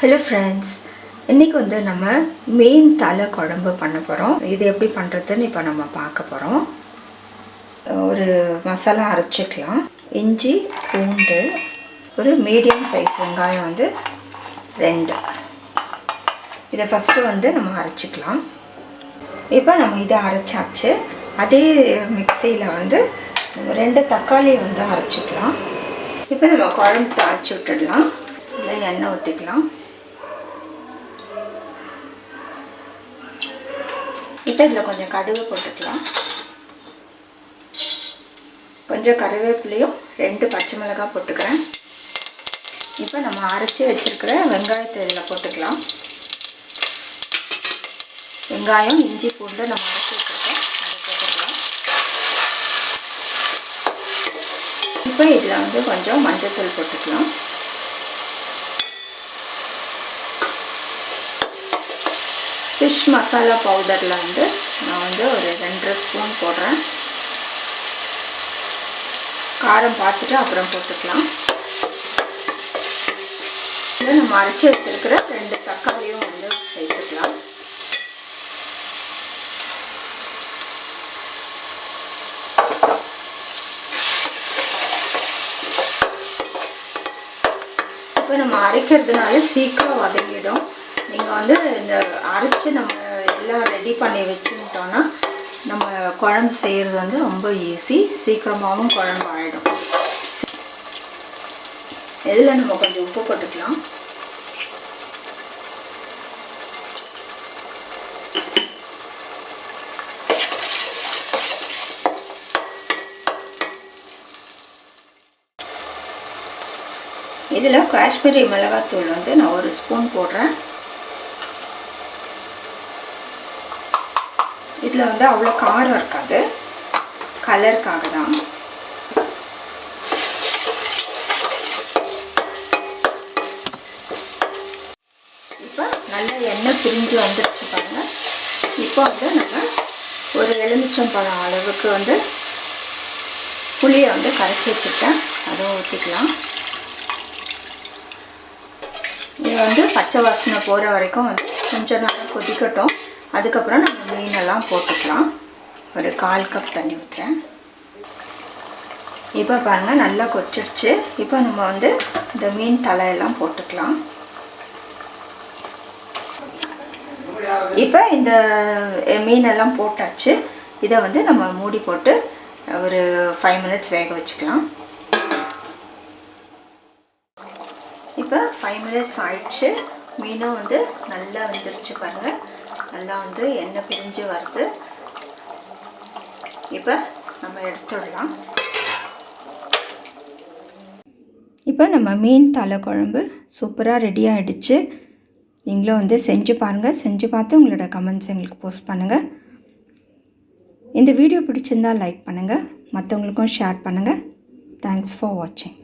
Hello friends இன்றைக்கி வந்து நம்ம மீன் தலை குழம்பு பண்ண போகிறோம் இது எப்படி பண்ணுறதுன்னு இப்போ நம்ம பார்க்க போகிறோம் ஒரு மசாலா அரைச்சிக்கலாம். இஞ்சி பூண்டு ஒரு மீடியம் சைஸ் வெங்காயம் வந்து ரெண்டு. இதை ஃபஸ்ட்டு வந்து நம்ம அரைச்சிக்கலாம். இப்போ நம்ம இதை அரைச்சாச்சு. அதே மிக்சியில் வந்து ரெண்டு தக்காளி வந்து அரைச்சிக்கலாம். இப்போ நம்ம குழம்பு தாளிச்சு விட்டுடலாம். இல்லை எண்ணெய் ஊற்றிக்கலாம் இப்போ இதில் கொஞ்சம் கடுகு போட்டுக்கலாம். கொஞ்சம் கருவேப்பிலையும் ரெண்டு பச்சை மிளகாய் போட்டுக்கிறேன். இப்போ நம்ம அரைச்சி வச்சுருக்கிற வெங்காயத்தை இதில் போட்டுக்கலாம். வெங்காயம் இஞ்சி பூண்டு நம்ம அரைச்சி வச்சுருக்கோம். அதை போட்டுக்கலாம். இப்போ இதில் வந்து கொஞ்சம் மஞ்சத்தூள் போட்டுக்கலாம். ஃபிஷ் மசாலா பவுடரில் வந்து நான் வந்து ஒரு ரெண்டரை ஸ்பூன் போடுறேன். காரம் பார்த்துட்டு அப்புறம் போட்டுக்கலாம். இதில் நம்ம அரைச்சி வச்சுருக்கிற ரெண்டு தக்காளியும் வந்து சேர்த்துக்கலாம். இப்போ நம்ம அரைக்கிறதுனால சீக்கிரம் வதங்கிடும். நீங்கள் வந்து இந்த அரைச்சி நம்ம எல்லாம் ரெடி பண்ணி வச்சுக்கிட்டோன்னா நம்ம குழம்பு செய்கிறது வந்து ரொம்ப ஈஸி சீக்கிரமாகவும் குழம்பு ஆகிடும் இதில் நம்ம கொஞ்சம் உப்பு போட்டுக்கலாம். இதில் காஷ்மீரி மிளகாத்தூள் வந்து நான் ஒரு ஸ்பூன் போடுறேன். இதில் வந்து அவ்வளோ காரம் இருக்காது. கலருக்காக தான். இப்போ நல்ல எண்ணெய் பிரிஞ்சு வந்துருச்சு பாருங்கள் இப்போ வந்து நம்ம ஒரு எலுமிச்சம்பழம் அளவுக்கு வந்து புளியை வந்து கரைச்சி வச்சுருக்கேன் அதை ஊற்றிக்கலாம் இது வந்து பச்சை வாசனை போகிற வரைக்கும் வந்து கொஞ்சம் நேரம் கொதிக்கட்டும். அதுக்கப்புறம் நம்ம மீனெல்லாம் போட்டுக்கலாம். ஒரு கால் கப் தண்ணி ஊற்றுறேன் இப்போ பாருங்கள் நல்லா கொச்சிடுச்சு இப்போ நம்ம வந்து இந்த மீன் தலையெல்லாம் போட்டுக்கலாம். இப்போ இந்த மீனெல்லாம் போட்டாச்சு. இதை வந்து நம்ம மூடி போட்டு ஒரு ஃபைவ் மினிட்ஸ் வேக வச்சுக்கலாம். இப்போ ஃபைவ் மினிட்ஸ் ஆயிடுச்சு. மீனும் வந்து நல்லா வந்துருச்சு பாருங்கள் நல்லா வந்து எண்ணெய் பிரிஞ்சு வருது. இப்போ நம்ம எடுத்துடலாம். இப்போ நம்ம மீன் தலை குழம்பு சூப்பராக ரெடி ஆகிடுச்சு நீங்களும் வந்து செஞ்சு பாருங்கள் செஞ்சு பார்த்து உங்களோட கமெண்ட்ஸ் எங்களுக்கு போஸ்ட் பண்ணுங்கள் இந்த வீடியோ பிடிச்சிருந்தால் லைக் பண்ணுங்கள் மற்றவங்களுக்கும் ஷேர் பண்ணுங்கள் தேங்க்ஸ் ஃபார் வாட்சிங்